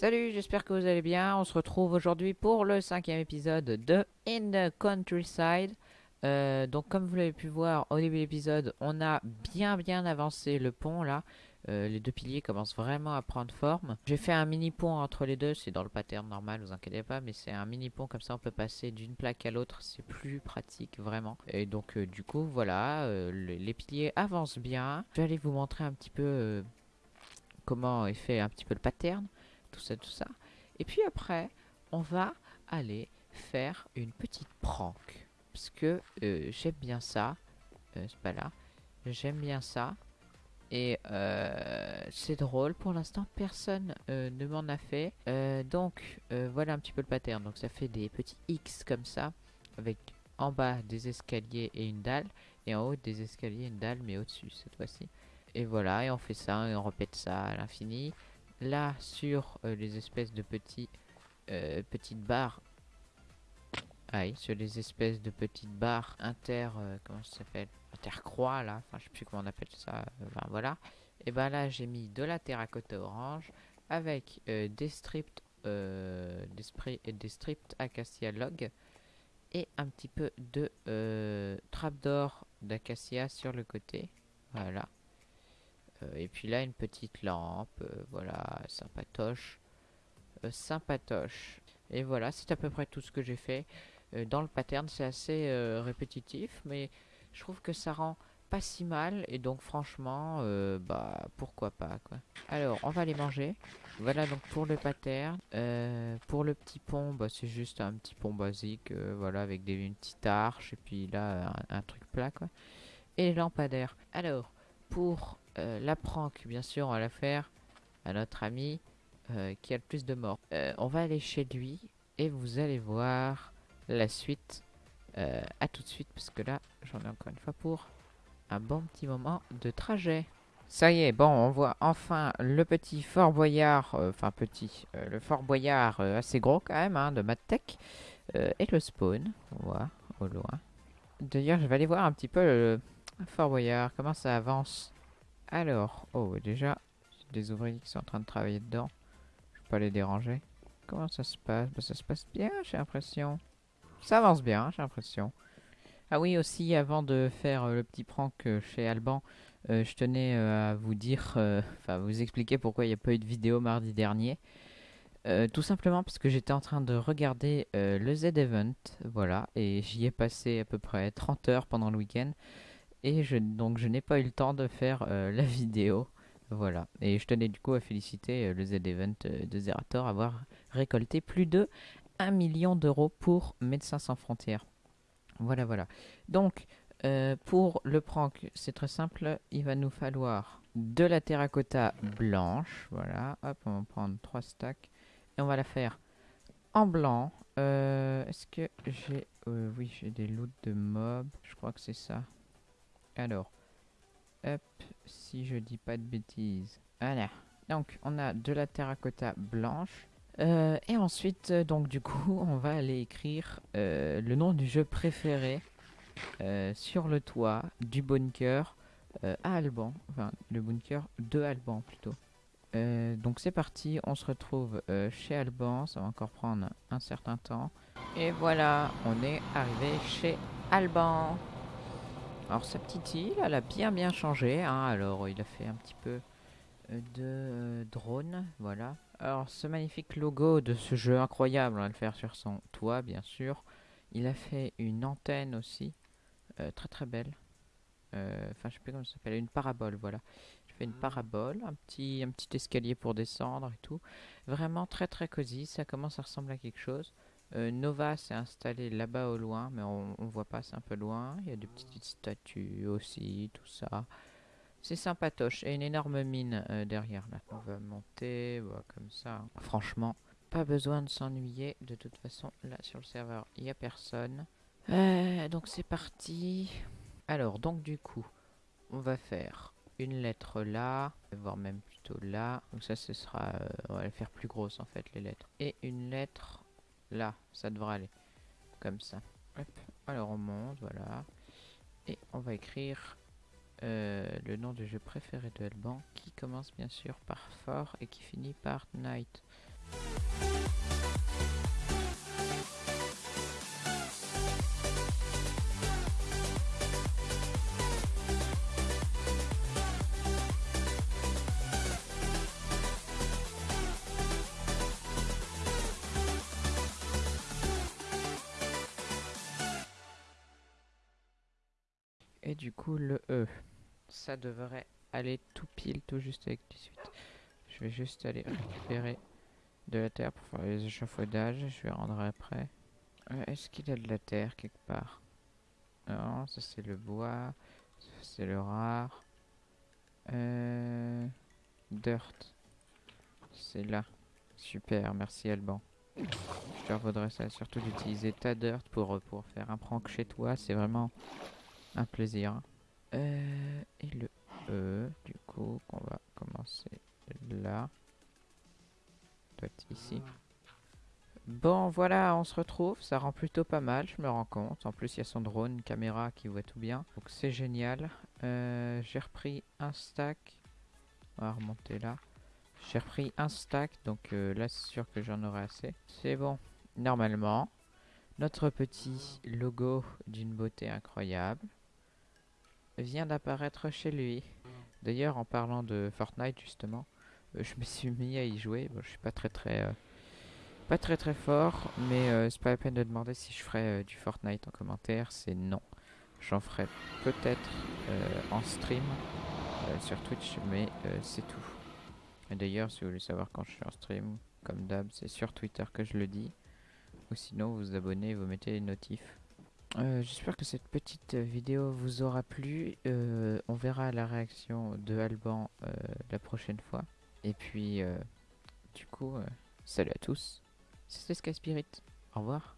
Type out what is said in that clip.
Salut, j'espère que vous allez bien. On se retrouve aujourd'hui pour le cinquième épisode de In the Countryside. Euh, donc comme vous l'avez pu voir au début de l'épisode, on a bien bien avancé le pont là. Euh, les deux piliers commencent vraiment à prendre forme. J'ai fait un mini pont entre les deux, c'est dans le pattern normal, vous inquiétez pas, mais c'est un mini pont comme ça on peut passer d'une plaque à l'autre, c'est plus pratique vraiment. Et donc euh, du coup voilà, le- les piliers avancent bien. Je vais aller vous montrer un petit peu comment est fait un petit peu le pattern, tout ça, tout ça. Et puis après, on va aller faire une petite prank. Parce que euh, j'aime bien ça. Euh, c'est pas là. J'aime bien ça. Et euh, c'est drôle. Pour l'instant, personne ne m'en a fait. Donc, voilà un petit peu le pattern. Donc, ça fait des petits X comme ça. Avec en bas des escaliers et une dalle. Et en haut des escaliers et une dalle, mais au-dessus cette fois-ci. Et voilà, et on fait ça, et on répète ça à l'infini. Là, sur euh, les espèces de petits, euh, petites barres. Sur les espèces de petites barres inter... euh, comment ça s'appelle? Intercroix, là. Enfin, je sais plus comment on appelle ça. Enfin, voilà. Et ben là, j'ai mis de la terracotta orange avec des strips... des, spray- des strips acacia log et un petit peu de trapdoor d'acacia sur le côté. Voilà. Euh, et puis là, une petite lampe. euh, voilà, sympatoche. Euh, sympatoche. Et voilà, c'est à peu près tout ce que j'ai fait. Dans le pattern, c'est assez répétitif, mais je trouve que ça rend pas si mal. Et donc, franchement, bah, pourquoi pas, quoi. Alors, on va les manger. Voilà donc pour le pattern. Pour le petit pont, bah, c'est juste un petit pont basique, voilà, avec des, une petite arche, et puis là, un, un truc plat, quoi. Et les lampadaires. Alors, pour euh, la prank, bien sûr, on va la faire à notre ami euh, qui a le plus de morts. Euh, on va aller chez lui, et vous allez voir la suite. À tout de suite, parce que là, j'en ai encore une fois pour un bon petit moment de trajet. Ça y est, bon, on voit enfin le petit Fort Boyard, enfin petit, le Fort Boyard assez gros quand même, hein, de Madtech, et le spawn, on voit au loin. D'ailleurs, je vais aller voir un petit peu le Fort Boyard, comment ça avance. Alors, oh, déjà, des ouvriers qui sont en train de travailler dedans, je vais pas les déranger. Comment ça se passe? Bah, Ça se passe bien, j'ai l'impression. Ça avance bien, j'ai l'impression. Ah oui, aussi, avant de faire euh, le petit prank euh, chez Alban, euh, je tenais à vous dire, enfin vous expliquer pourquoi il n'y a pas eu de vidéo mardi dernier. Tout simplement parce que j'étais en train de regarder le Z-Event, voilà, et j'y ai passé à peu près 30 heures pendant le week-end, et donc je n'ai pas eu le temps de faire euh, la vidéo, voilà. Et je tenais du coup à féliciter euh, le Z-Event euh, de Zerator avoir récolté plus de 1 million d'euros pour Médecins Sans Frontières. Voilà, voilà. Donc, pour le prank, c'est très simple. Il va nous falloir de la terracotta blanche. Voilà. Hop, on va prendre 3 stacks. Et on va la faire en blanc. Est-ce que j'ai... oui, j'ai des loots de mobs. Je crois que c'est ça. Alors. Hop, si je dis pas de bêtises. Voilà. Donc, on a de la terracotta blanche. Euh, et ensuite, euh, donc du coup, on va aller écrire euh, le nom du jeu préféré sur le toit du bunker à Alban. Enfin, le bunker de Alban plutôt. Donc c'est parti, on se retrouve chez Alban, ça va encore prendre un certain temps. Et voilà, on est arrivé chez Alban. Alors sa petite île, elle a bien bien changé. hein. Alors il a fait un petit peu euh, de euh, drone, voilà. Alors ce magnifique logo de ce jeu incroyable, on va le faire sur son toit bien sûr. Il a fait une antenne aussi, euh, très très belle. Euh, Enfin je sais plus comment ça s'appelle, une parabole, voilà. Je fais une parabole, un petit, un petit escalier pour descendre et tout. Vraiment très très cosy, ça commence à ressembler à quelque chose. Euh, Nova s'est installé là-bas au loin, mais on, on voit pas, c'est un peu loin. Il y a des petites statues aussi, tout ça. C'est sympatoche. Et une énorme mine euh, derrière là. On va monter, comme ça. Franchement, pas besoin de s'ennuyer. De toute façon, là sur le serveur, il n'y a personne. Euh, donc c'est parti. Alors, donc du coup, on va faire une lettre là, voire même plutôt là. Donc ça, ce sera... on va les faire plus grosses en fait, les lettres. Et une lettre là, ça devrait aller. Comme ça. Hop. Alors on monte, voilà. Et on va écrire euh, le nom du jeu préféré de Elban, qui commence bien sûr par Fort et qui finit par Night. Et du coup, le E, ça devrait aller tout pile, tout juste avec 18. Je vais juste aller récupérer de la terre pour faire les échafaudages. Je vais rendre après. Euh, Est-ce qu'il y a de la terre quelque part? Non, ça c'est le bois. C'est le rare. Euh... Dirt. C'est là. Super, merci Alban. Je te vaudrais ça surtout d'utiliser ta dirt pour, pour faire un prank chez toi. C'est vraiment un plaisir. Euh, et le E, du coup, qu'on va commencer là. Doit être ici. Bon, voilà, on se retrouve. Ça rend plutôt pas mal, je me rends compte. En plus, il y a son drone, une caméra qui voit tout bien. Donc, c'est génial. Euh, J'ai repris un stack. On va remonter là. J'ai repris un stack, donc euh, là, c'est sûr que j'en aurai assez. C'est bon. Normalement, notre petit logo d'une beauté incroyable vient d'apparaître chez lui. D'ailleurs, en parlant de Fortnite, justement, euh, je me suis mis à y jouer. Je suis pas très très euh, pas très très fort, mais euh, c'est pas la peine de demander si je ferai euh, du Fortnite en commentaire. C'est non. J'en ferai peut-être en stream sur Twitch, mais c'est tout. Et d'ailleurs, si vous voulez savoir quand je suis en stream, comme d'hab, c'est sur Twitter que je le dis. Ou sinon, vous vous abonnez et vous mettez les notifs. Euh, J'espère que cette petite vidéo vous aura plu. Euh, on verra la réaction de Alban euh, la prochaine fois. Et puis, du coup, salut à tous. C'était Sky Spirit. Au revoir.